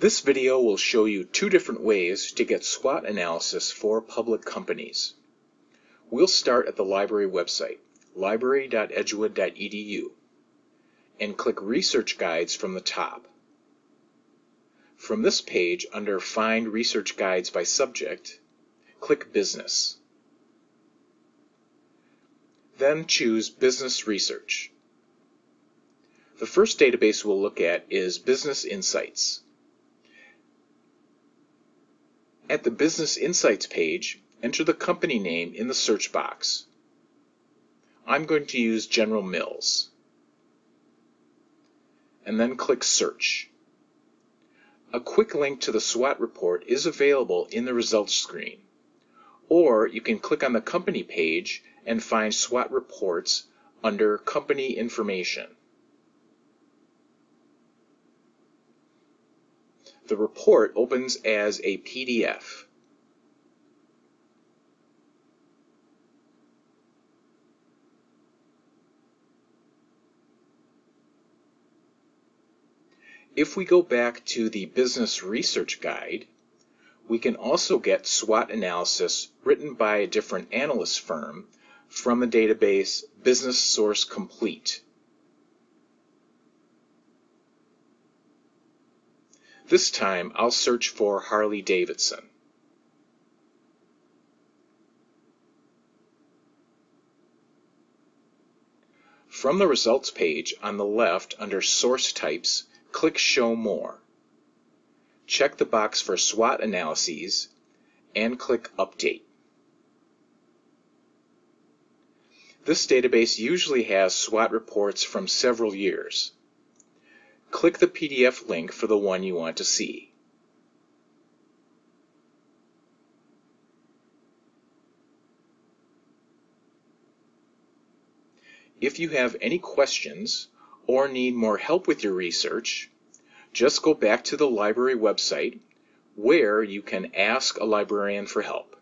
This video will show you two different ways to get SWOT analysis for public companies. We'll start at the library website, library.edgewood.edu, and click Research Guides from the top. From this page, under Find Research Guides by Subject, click Business. Then choose Business Research. The first database we'll look at is Business Insights. At the Business Insights page, enter the company name in the search box. I'm going to use General Mills. And then click Search. A quick link to the SWOT report is available in the results screen. Or you can click on the company page and find SWOT reports under Company Information. The report opens as a PDF. If we go back to the Business Research Guide, we can also get SWOT analysis written by a different analyst firm from the database Business Source Complete. This time I'll search for Harley Davidson. From the results page on the left under Source Types, click Show More. Check the box for SWOT analyses and click Update. This database usually has SWOT reports from several years. Click the PDF link for the one you want to see. If you have any questions or need more help with your research, just go back to the library website where you can ask a librarian for help.